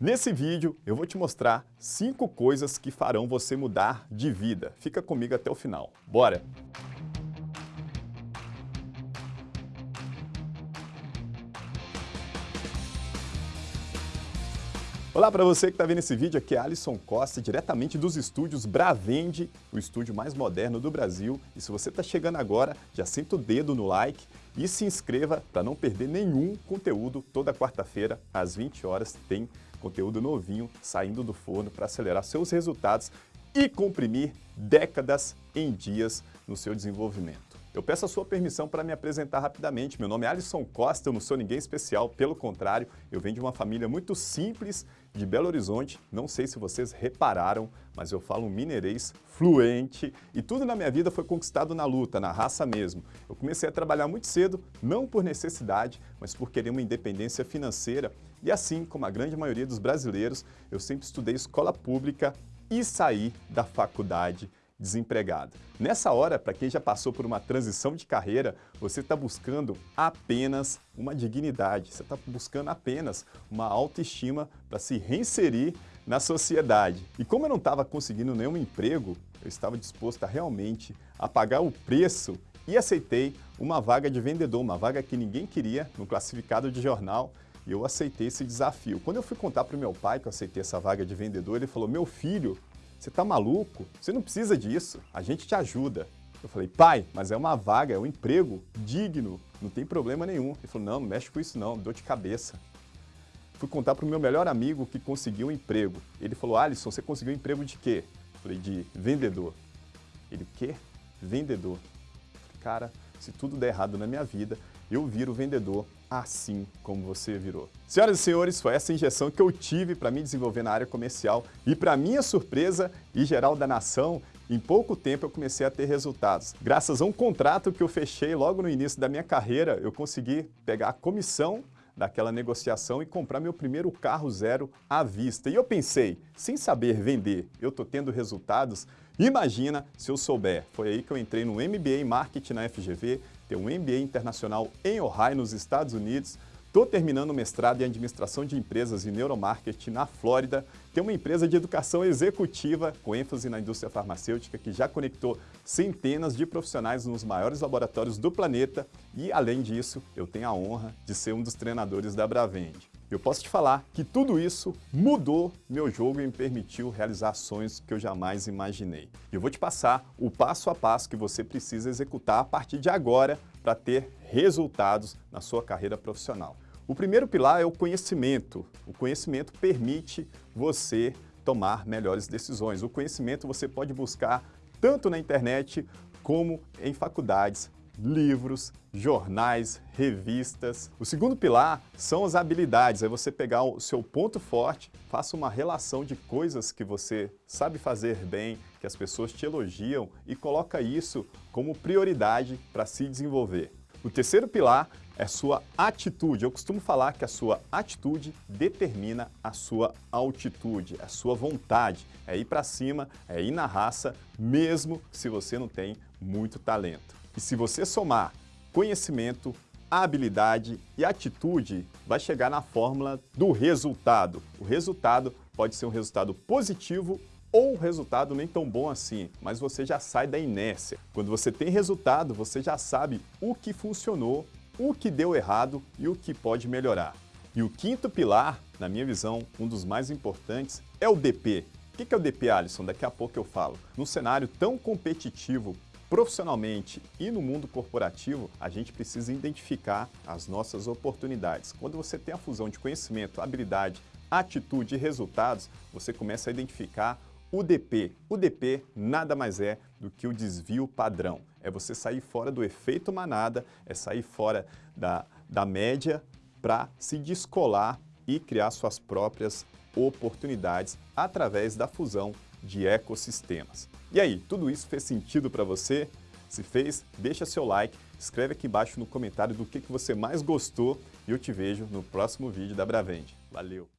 Nesse vídeo eu vou te mostrar 5 coisas que farão você mudar de vida. Fica comigo até o final. Bora! Olá para você que está vendo esse vídeo, aqui é Alisson Costa, diretamente dos estúdios Bravende, o estúdio mais moderno do Brasil. E se você está chegando agora, já senta o dedo no like e se inscreva para não perder nenhum conteúdo. Toda quarta-feira, às 20 horas, tem conteúdo novinho saindo do forno para acelerar seus resultados e comprimir décadas em dias no seu desenvolvimento. Eu peço a sua permissão para me apresentar rapidamente. Meu nome é Alisson Costa, eu não sou ninguém especial, pelo contrário, eu venho de uma família muito simples de Belo Horizonte. Não sei se vocês repararam, mas eu falo mineirês fluente e tudo na minha vida foi conquistado na luta, na raça mesmo. Eu comecei a trabalhar muito cedo, não por necessidade, mas por querer uma independência financeira e assim como a grande maioria dos brasileiros, eu sempre estudei escola pública e saí da faculdade desempregado. Nessa hora, para quem já passou por uma transição de carreira, você está buscando apenas uma dignidade, você está buscando apenas uma autoestima para se reinserir na sociedade. E como eu não estava conseguindo nenhum emprego, eu estava disposto a realmente a pagar o preço e aceitei uma vaga de vendedor, uma vaga que ninguém queria no classificado de jornal, e eu aceitei esse desafio. Quando eu fui contar para o meu pai que eu aceitei essa vaga de vendedor, ele falou, meu filho, você tá maluco? Você não precisa disso, a gente te ajuda. Eu falei, pai, mas é uma vaga, é um emprego digno, não tem problema nenhum. Ele falou, não, não mexe com isso não, dor de cabeça. Fui contar para o meu melhor amigo que conseguiu um emprego. Ele falou, Alisson, você conseguiu um emprego de quê? Eu falei, de vendedor. Ele, o quê? Vendedor. Falei, cara, se tudo der errado na minha vida, eu viro vendedor assim como você virou. Senhoras e senhores, foi essa injeção que eu tive para me desenvolver na área comercial e para minha surpresa e geral da nação, em pouco tempo eu comecei a ter resultados. Graças a um contrato que eu fechei logo no início da minha carreira, eu consegui pegar a comissão daquela negociação e comprar meu primeiro carro zero à vista. E eu pensei, sem saber vender, eu estou tendo resultados, imagina se eu souber. Foi aí que eu entrei no MBA em Marketing na FGV, tenho um MBA internacional em Ohio, nos Estados Unidos, Estou terminando o mestrado em Administração de Empresas e Neuromarketing na Flórida. Tem uma empresa de educação executiva com ênfase na indústria farmacêutica que já conectou centenas de profissionais nos maiores laboratórios do planeta e, além disso, eu tenho a honra de ser um dos treinadores da Bravende. Eu posso te falar que tudo isso mudou meu jogo e me permitiu realizar sonhos que eu jamais imaginei. Eu vou te passar o passo a passo que você precisa executar a partir de agora para ter resultados na sua carreira profissional. O primeiro pilar é o conhecimento. O conhecimento permite você tomar melhores decisões. O conhecimento você pode buscar tanto na internet como em faculdades, livros, jornais, revistas. O segundo pilar são as habilidades, é você pegar o seu ponto forte, faça uma relação de coisas que você sabe fazer bem, que as pessoas te elogiam e coloca isso como prioridade para se desenvolver. O terceiro pilar é sua atitude. Eu costumo falar que a sua atitude determina a sua altitude, a sua vontade. É ir para cima, é ir na raça, mesmo se você não tem muito talento. E se você somar conhecimento, habilidade e atitude, vai chegar na fórmula do resultado. O resultado pode ser um resultado positivo ou um resultado nem tão bom assim, mas você já sai da inércia. Quando você tem resultado, você já sabe o que funcionou, o que deu errado e o que pode melhorar. E o quinto pilar, na minha visão, um dos mais importantes, é o DP. O que é o DP, Alisson? Daqui a pouco eu falo. Num cenário tão competitivo Profissionalmente e no mundo corporativo, a gente precisa identificar as nossas oportunidades. Quando você tem a fusão de conhecimento, habilidade, atitude e resultados, você começa a identificar o DP. O DP nada mais é do que o desvio padrão. É você sair fora do efeito manada, é sair fora da, da média para se descolar e criar suas próprias oportunidades através da fusão de ecossistemas. E aí, tudo isso fez sentido para você? Se fez, deixa seu like, escreve aqui embaixo no comentário do que, que você mais gostou e eu te vejo no próximo vídeo da Bravende. Valeu!